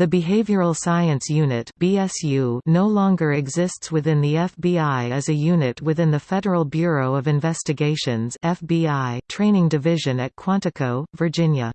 The Behavioral Science Unit (BSU) no longer exists within the FBI as a unit within the Federal Bureau of Investigations (FBI) Training Division at Quantico, Virginia.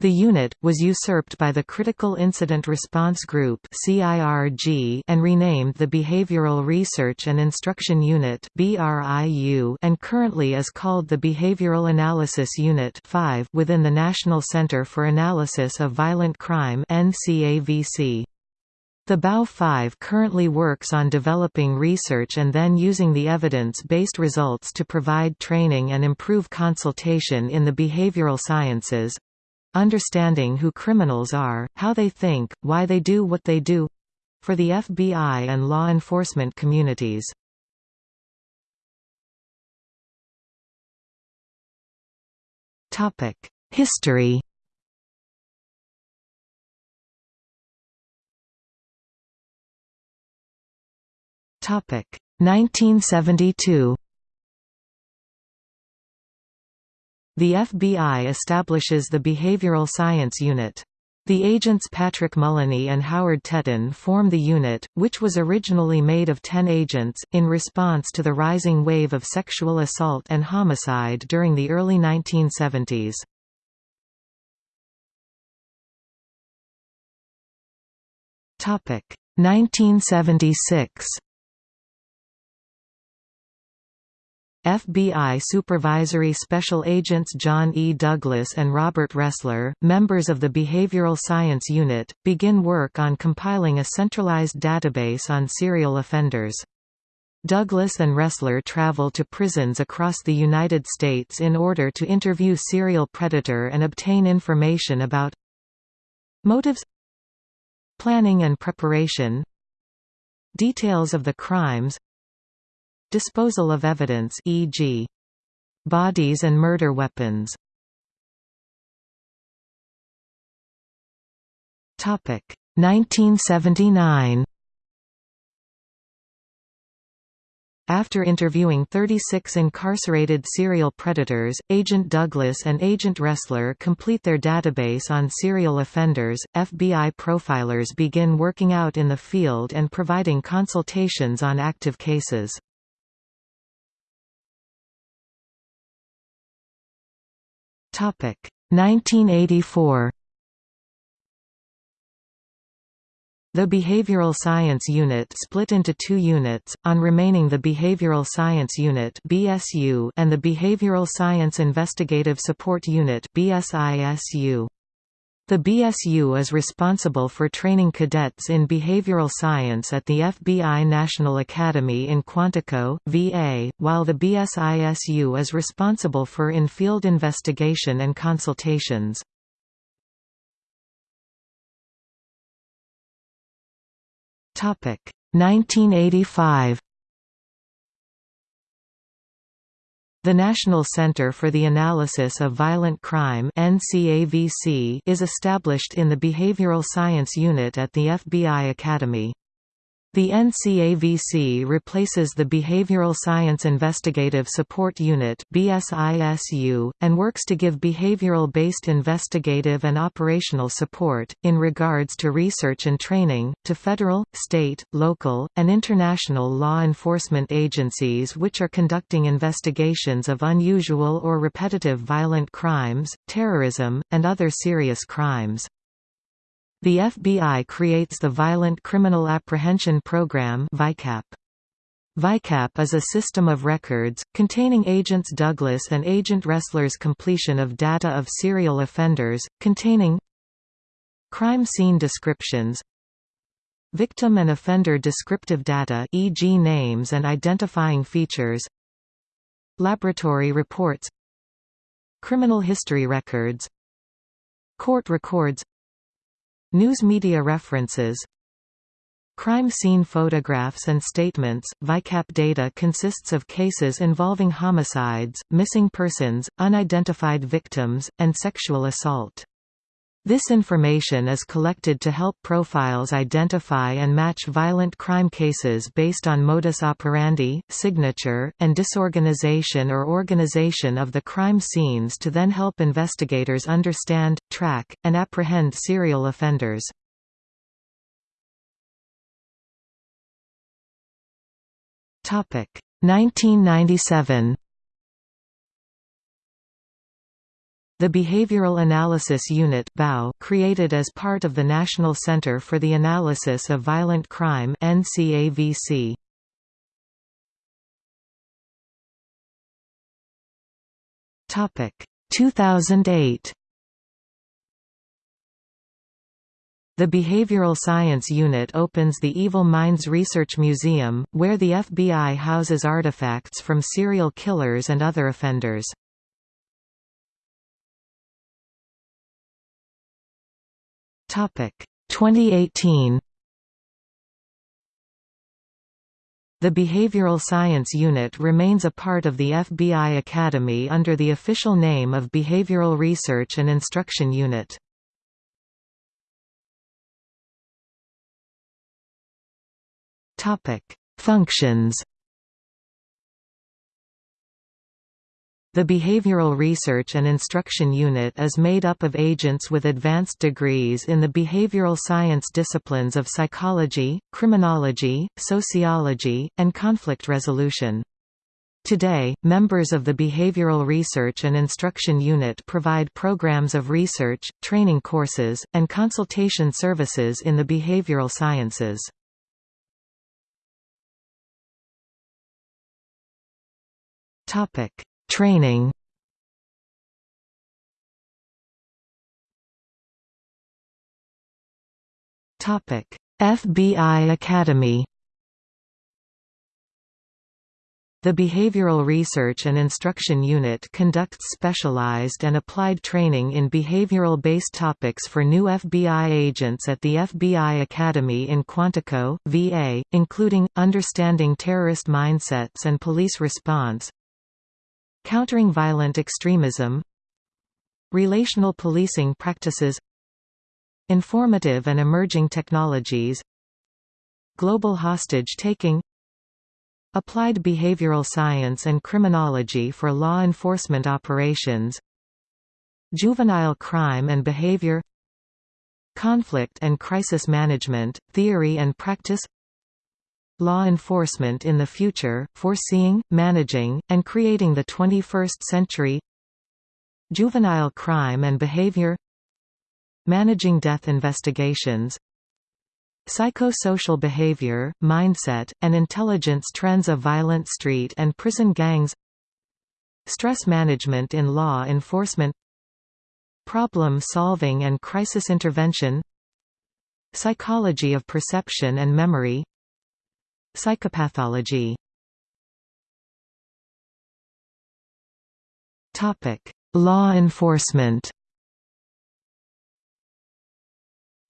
The unit, was usurped by the Critical Incident Response Group and renamed the Behavioral Research and Instruction Unit and currently is called the Behavioral Analysis Unit within the National Center for Analysis of Violent Crime The BAU 5 currently works on developing research and then using the evidence-based results to provide training and improve consultation in the behavioral sciences, understanding who criminals are, how they think, why they do what they do—for the FBI and law enforcement communities. History Topic 1972 The FBI establishes the Behavioral Science Unit. The agents Patrick Mullany and Howard Teten form the unit, which was originally made of ten agents, in response to the rising wave of sexual assault and homicide during the early 1970s. Topic 1976 FBI Supervisory Special Agents John E. Douglas and Robert Ressler, members of the Behavioral Science Unit, begin work on compiling a centralized database on serial offenders. Douglas and Ressler travel to prisons across the United States in order to interview serial predator and obtain information about motives planning and preparation details of the crimes Disposal of evidence e.g. bodies and murder weapons. Topic 1979 After interviewing 36 incarcerated serial predators, Agent Douglas and Agent Ressler complete their database on serial offenders. FBI profilers begin working out in the field and providing consultations on active cases. Topic 1984 The Behavioral Science Unit split into two units, on remaining the Behavioral Science Unit BSU and the Behavioral Science Investigative Support Unit BSISU. The BSU is responsible for training cadets in behavioral science at the FBI National Academy in Quantico, VA, while the BSISU is responsible for in-field investigation and consultations. Topic 1985 The National Center for the Analysis of Violent Crime is established in the Behavioral Science Unit at the FBI Academy. The NCAVC replaces the Behavioral Science Investigative Support Unit BSISU, and works to give behavioral-based investigative and operational support, in regards to research and training, to federal, state, local, and international law enforcement agencies which are conducting investigations of unusual or repetitive violent crimes, terrorism, and other serious crimes. The FBI creates the Violent Criminal Apprehension Program VICAP. VICAP is a system of records, containing Agents Douglas and Agent Ressler's completion of data of serial offenders, containing crime scene descriptions victim and offender descriptive data e.g. names and identifying features laboratory reports criminal history records court records News media references Crime scene photographs and statements. VICAP data consists of cases involving homicides, missing persons, unidentified victims, and sexual assault. This information is collected to help profiles identify and match violent crime cases based on modus operandi, signature, and disorganization or organization of the crime scenes to then help investigators understand, track, and apprehend serial offenders. Topic 1997 The Behavioral Analysis Unit created as part of the National Center for the Analysis of Violent Crime NCAVC. Topic 2008 The Behavioral Science Unit opens the Evil Minds Research Museum, where the FBI houses artifacts from serial killers and other offenders. Topic. 2018 The Behavioral Science Unit remains a part of the FBI Academy under the official name of Behavioral Research and Instruction Unit. Topic: Functions The Behavioral Research and Instruction Unit is made up of agents with advanced degrees in the behavioral science disciplines of psychology, criminology, sociology, and conflict resolution. Today, members of the Behavioral Research and Instruction Unit provide programs of research, training courses, and consultation services in the behavioral sciences. Topic: Training. Topic. FBI Academy. The Behavioral Research and Instruction Unit conducts specialized and applied training in behavioral-based topics for new FBI agents at the FBI Academy in Quantico, VA, including, understanding terrorist mindsets and police response, Countering violent extremism Relational policing practices Informative and emerging technologies Global hostage-taking Applied behavioral science and criminology for law enforcement operations Juvenile crime and behavior Conflict and crisis management, theory and practice Law enforcement in the future, foreseeing, managing, and creating the 21st century. Juvenile crime and behavior. Managing death investigations. Psychosocial behavior, mindset, and intelligence trends of violent street and prison gangs. Stress management in law enforcement. Problem solving and crisis intervention. Psychology of perception and memory Psychopathology Topic Law enforcement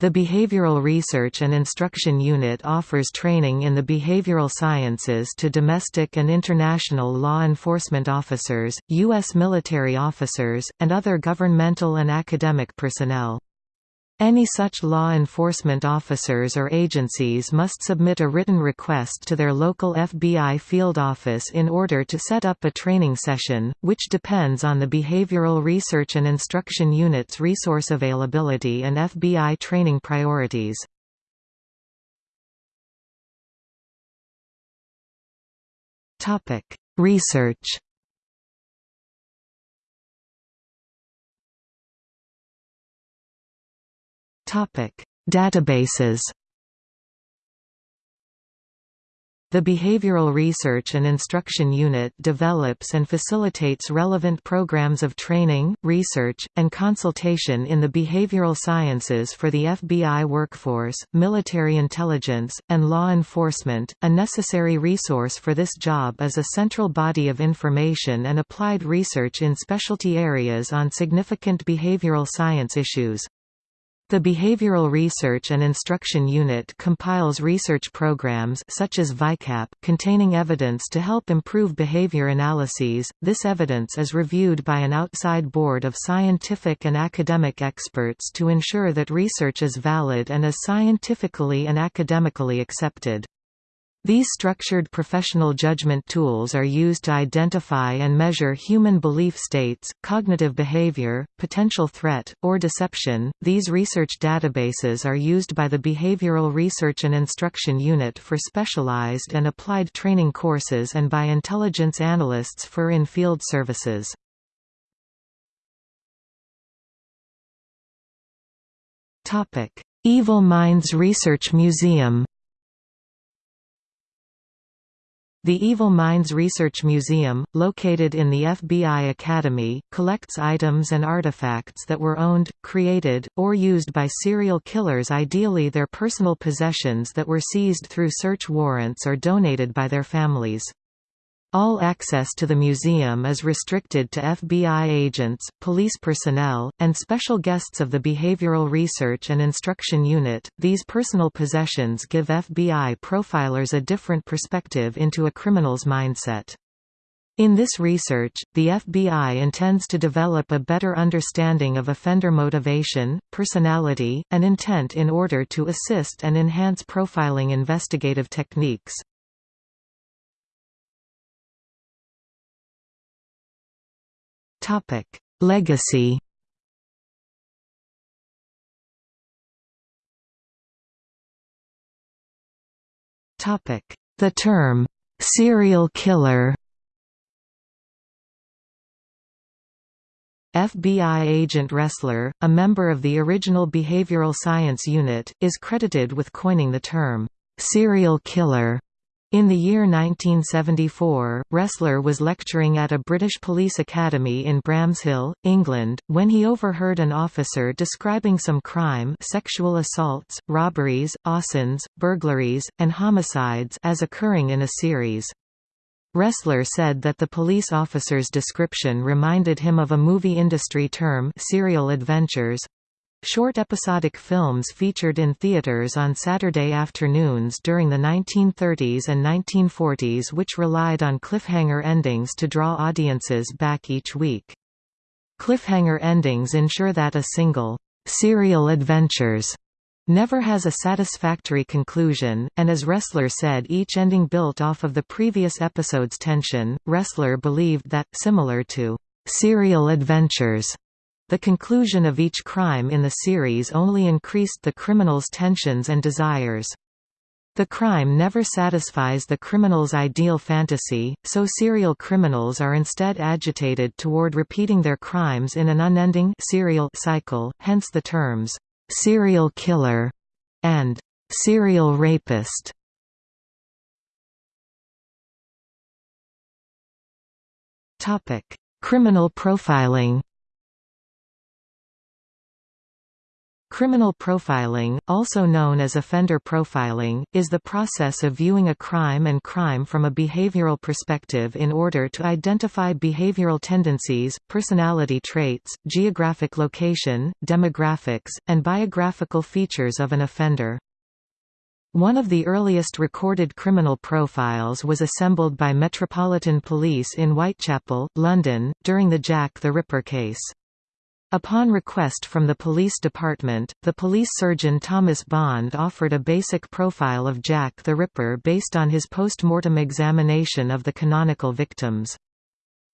The Behavioral Research and Instruction Unit offers training in the behavioral sciences to domestic and international law enforcement officers, U.S. military officers, and other governmental and academic personnel. Any such law enforcement officers or agencies must submit a written request to their local FBI field office in order to set up a training session, which depends on the Behavioral Research and Instruction Unit's resource availability and FBI training priorities. Research Databases. The Behavioral Research and Instruction Unit develops and facilitates relevant programs of training, research, and consultation in the behavioral sciences for the FBI workforce, military intelligence, and law enforcement. A necessary resource for this job is a central body of information and applied research in specialty areas on significant behavioral science issues. The Behavioral Research and Instruction Unit compiles research programs such as VICAP containing evidence to help improve behavior analyses. This evidence is reviewed by an outside board of scientific and academic experts to ensure that research is valid and is scientifically and academically accepted. These structured professional judgment tools are used to identify and measure human belief states, cognitive behavior, potential threat, or deception. These research databases are used by the Behavioral Research and Instruction Unit for specialized and applied training courses and by intelligence analysts for in field services. Evil Minds Research Museum The Evil Minds Research Museum, located in the FBI Academy, collects items and artifacts that were owned, created, or used by serial killers ideally their personal possessions that were seized through search warrants or donated by their families. All access to the museum is restricted to FBI agents, police personnel, and special guests of the Behavioral Research and Instruction Unit. These personal possessions give FBI profilers a different perspective into a criminal's mindset. In this research, the FBI intends to develop a better understanding of offender motivation, personality, and intent in order to assist and enhance profiling investigative techniques. Topic: Legacy. Topic: The term serial killer. FBI agent Ressler, a member of the original Behavioral Science Unit, is credited with coining the term serial killer in the year 1974, Ressler was lecturing at a British police academy in Bramshill, England, when he overheard an officer describing some crime sexual assaults, robberies, arsons, burglaries, and homicides as occurring in a series. Ressler said that the police officer's description reminded him of a movie industry term serial adventures, Short episodic films featured in theaters on Saturday afternoons during the 1930s and 1940s which relied on cliffhanger endings to draw audiences back each week. Cliffhanger endings ensure that a single, serial adventures never has a satisfactory conclusion, and as Ressler said each ending built off of the previous episode's tension. Ressler believed that, similar to serial adventures, the conclusion of each crime in the series only increased the criminal's tensions and desires. The crime never satisfies the criminal's ideal fantasy, so serial criminals are instead agitated toward repeating their crimes in an unending serial cycle, hence the terms, "'serial killer' and "'serial rapist' Criminal profiling Criminal profiling, also known as offender profiling, is the process of viewing a crime and crime from a behavioral perspective in order to identify behavioral tendencies, personality traits, geographic location, demographics, and biographical features of an offender. One of the earliest recorded criminal profiles was assembled by Metropolitan Police in Whitechapel, London, during the Jack the Ripper case. Upon request from the police department, the police surgeon Thomas Bond offered a basic profile of Jack the Ripper based on his post-mortem examination of the canonical victims.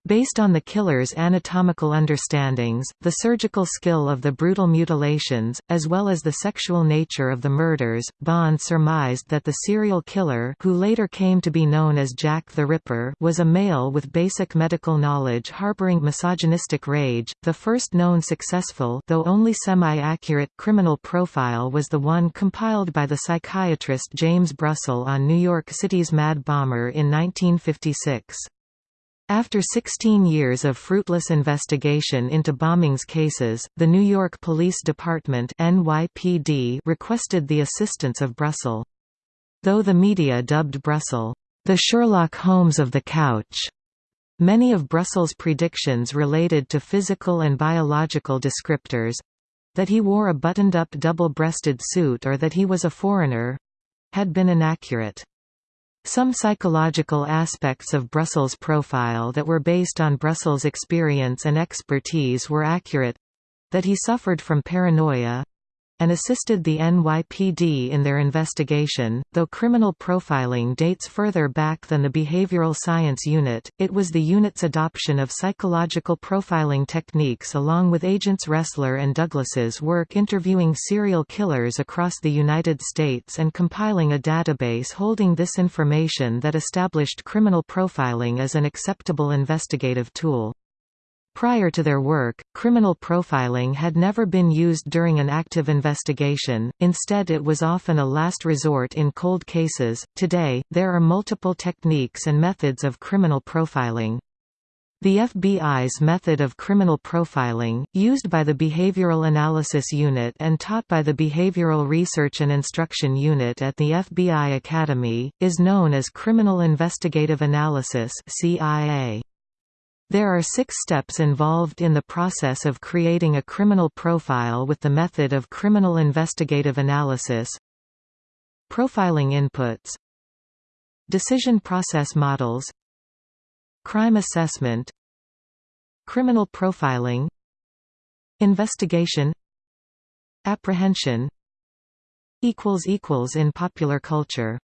Based on the killer's anatomical understandings, the surgical skill of the brutal mutilations, as well as the sexual nature of the murders, Bond surmised that the serial killer who later came to be known as Jack the Ripper was a male with basic medical knowledge harboring misogynistic rage. The first known successful though only semi-accurate criminal profile was the one compiled by the psychiatrist James Brussel on New York City's Mad Bomber in 1956. After 16 years of fruitless investigation into bombings cases, the New York Police Department NYPD requested the assistance of Brussel. Though the media dubbed Brussel, the Sherlock Holmes of the couch, many of Brussel's predictions related to physical and biological descriptors—that he wore a buttoned-up double-breasted suit or that he was a foreigner—had been inaccurate. Some psychological aspects of Brussel's profile that were based on Brussel's experience and expertise were accurate that he suffered from paranoia and assisted the NYPD in their investigation. Though criminal profiling dates further back than the Behavioral Science Unit, it was the unit's adoption of psychological profiling techniques along with agents Ressler and Douglas's work interviewing serial killers across the United States and compiling a database holding this information that established criminal profiling as an acceptable investigative tool. Prior to their work, criminal profiling had never been used during an active investigation, instead, it was often a last resort in cold cases. Today, there are multiple techniques and methods of criminal profiling. The FBI's method of criminal profiling, used by the Behavioral Analysis Unit and taught by the Behavioral Research and Instruction Unit at the FBI Academy, is known as Criminal Investigative Analysis CIA. There are six steps involved in the process of creating a criminal profile with the method of criminal investigative analysis. Profiling inputs. Decision process models. Crime assessment. Criminal profiling. Investigation. Apprehension. In popular culture